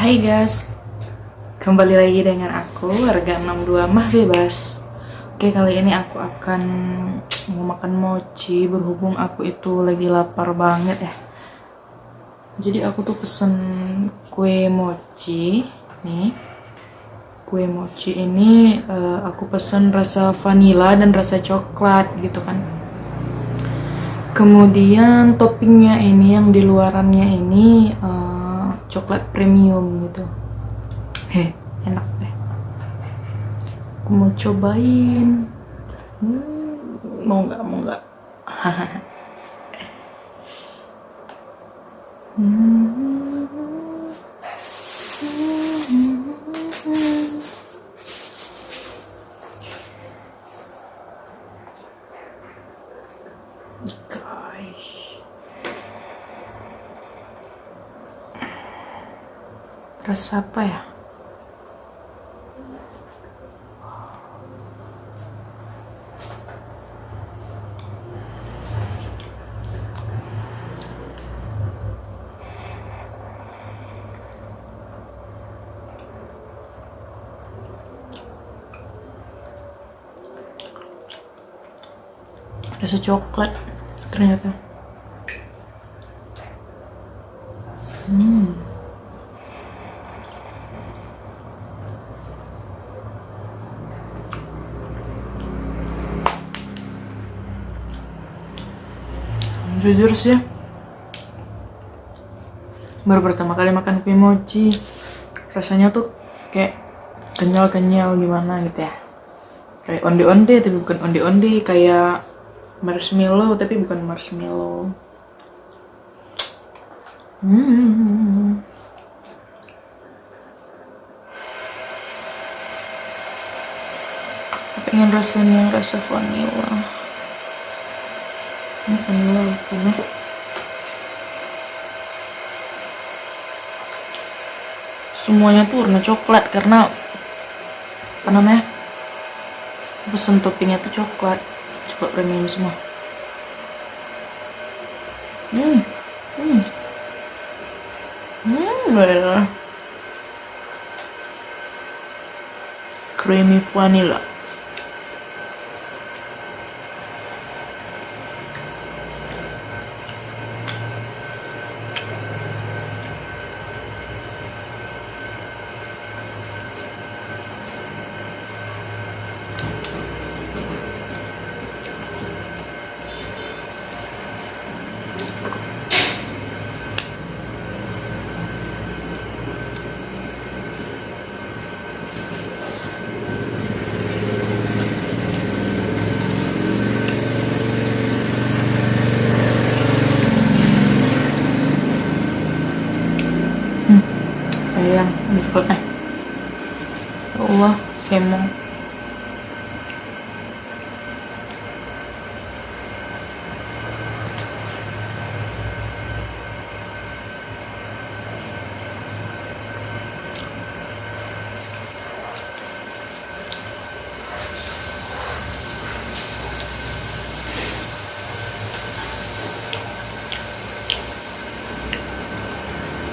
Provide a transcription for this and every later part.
Hai guys, kembali lagi dengan aku Harga 62 Mah Bebas. Oke kali ini aku akan mau makan mochi Berhubung aku itu lagi lapar banget ya. Jadi aku tuh pesen kue mochi Nih. Kue mochi ini eh, aku pesen rasa vanilla dan rasa coklat gitu kan. Kemudian toppingnya ini yang di luarannya ini eh, coklat premium gitu. Heh, enak deh. Aku mau cobain. Hmm, mau nggak? Mau nggak? Guys. Rasa apa ya? Rasa coklat ternyata. Jujur sih. Baru pertama kali makan kue mochi rasanya tuh kayak kenyal-kenyal gimana gitu ya. Kayak onde-onde tapi bukan onde-onde kayak marshmallow tapi bukan marshmallow. Hmm. Pengen rasanya rasa vanilla bukan ya semuanya tuh warna coklat karena apa namanya pesen toppingnya tuh coklat. Coklat premium semua. Hmm hmm. Hmm bener. creamy vanilla cái bột phật này. Đổ xem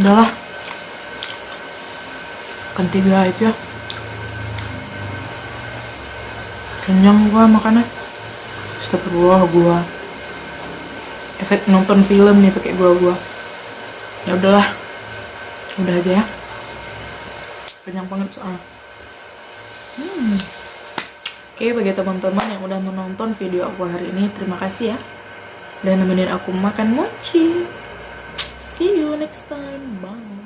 udahlah kan tiga aja kenyang gua makannya. Astagfirullah gua efek nonton film nih pakai gua gua. Ya udahlah udah aja ya. Kenyang banget soalnya. Hmm. oke bagi teman-teman yang udah menonton video aku hari ini terima kasih ya. Dan nemenin aku makan mochi See you next time. Bye.